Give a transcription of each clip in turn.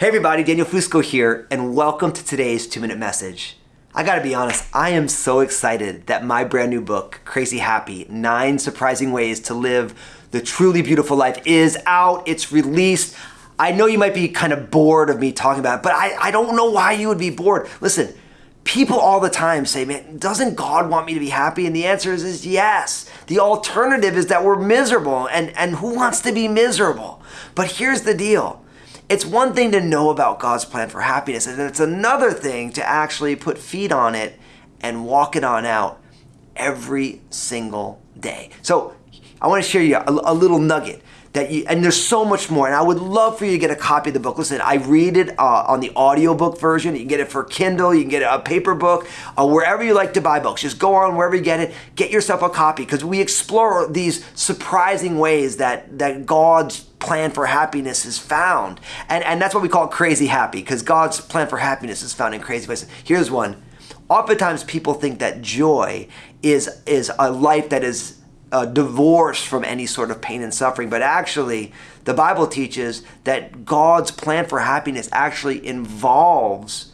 Hey everybody, Daniel Fusco here, and welcome to today's two minute message. I gotta be honest, I am so excited that my brand new book, Crazy Happy Nine Surprising Ways to Live the Truly Beautiful Life, is out. It's released. I know you might be kind of bored of me talking about it, but I, I don't know why you would be bored. Listen, people all the time say, man, doesn't God want me to be happy? And the answer is, is yes. The alternative is that we're miserable, and, and who wants to be miserable? But here's the deal it's one thing to know about God's plan for happiness, and it's another thing to actually put feet on it and walk it on out every single day. So I want to share you a, a little nugget that you, and there's so much more. And I would love for you to get a copy of the book. Listen, I read it uh, on the audiobook version. You can get it for Kindle, you can get a paper book, uh, wherever you like to buy books. Just go on wherever you get it, get yourself a copy because we explore these surprising ways that, that God's plan for happiness is found. And, and that's what we call crazy happy, because God's plan for happiness is found in crazy places. Here's one. Oftentimes people think that joy is, is a life that is uh, divorced from any sort of pain and suffering, but actually the Bible teaches that God's plan for happiness actually involves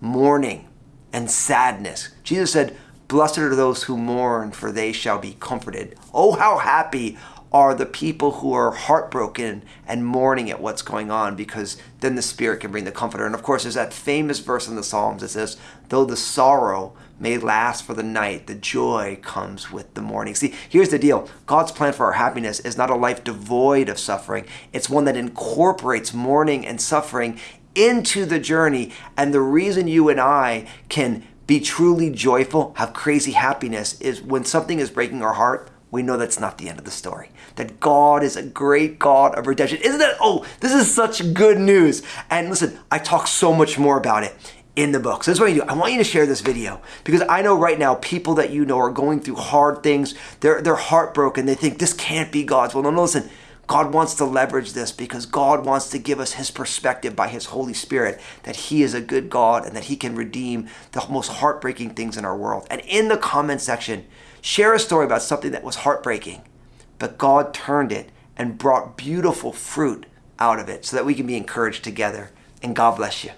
mourning and sadness. Jesus said, Blessed are those who mourn, for they shall be comforted. Oh, how happy are the people who are heartbroken and mourning at what's going on because then the Spirit can bring the comforter. And of course, there's that famous verse in the Psalms that says, Though the sorrow may last for the night, the joy comes with the morning. See, here's the deal God's plan for our happiness is not a life devoid of suffering, it's one that incorporates mourning and suffering into the journey. And the reason you and I can be truly joyful, have crazy happiness, is when something is breaking our heart we know that's not the end of the story. That God is a great God of redemption. Isn't that? Oh, this is such good news. And listen, I talk so much more about it in the book. So this is what I do. I want you to share this video because I know right now people that you know are going through hard things. They're, they're heartbroken. They think this can't be God's will. No, no, listen. God wants to leverage this because God wants to give us his perspective by his Holy Spirit that he is a good God and that he can redeem the most heartbreaking things in our world. And in the comment section, share a story about something that was heartbreaking, but God turned it and brought beautiful fruit out of it so that we can be encouraged together. And God bless you.